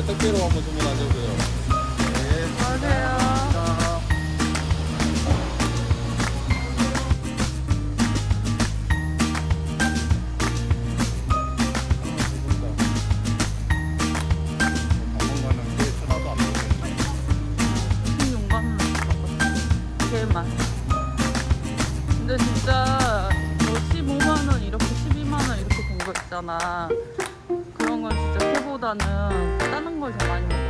때 택배로 한번 주문하시고요. 네. 수고하세요. 그런 건 진짜 회보다는 다른 걸 더 많이 먹어.